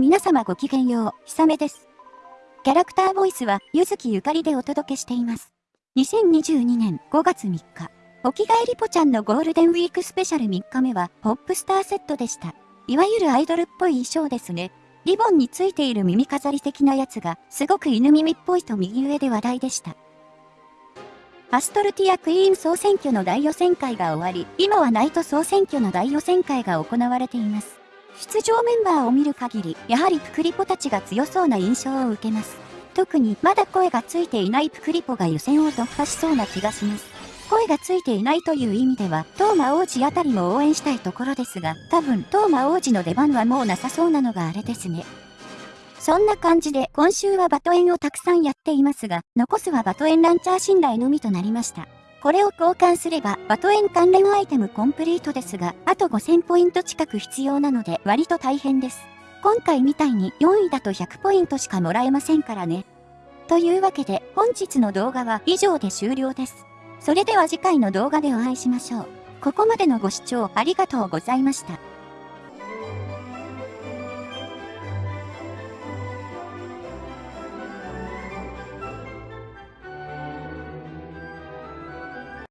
皆様ごきげんよう、ひさめです。キャラクターボイスは、ゆずきゆかりでお届けしています。2022年5月3日、おきがえりぽちゃんのゴールデンウィークスペシャル3日目は、ポップスターセットでした。いわゆるアイドルっぽい衣装ですね。リボンについている耳飾り的なやつが、すごく犬耳っぽいと右上で話題でした。アストルティアクイーン総選挙の大予選会が終わり、今はナイト総選挙の大予選会が行われています。出場メンバーを見る限り、やはりプクリポたちが強そうな印象を受けます。特にまだ声がついていないプクリポが予選を突破しそうな気がします。声がついていないという意味では、トーマ王子あたりも応援したいところですが、多分トーマ王子の出番はもうなさそうなのがあれですね。そんな感じで今週はバトエンをたくさんやっていますが、残すはバトエンランチャー信頼のみとなりました。これを交換すればバトエン関連アイテムコンプリートですが、あと5000ポイント近く必要なので割と大変です。今回みたいに4位だと100ポイントしかもらえませんからね。というわけで本日の動画は以上で終了です。それでは次回の動画でお会いしましょう。ここまでのご視聴ありがとうございました。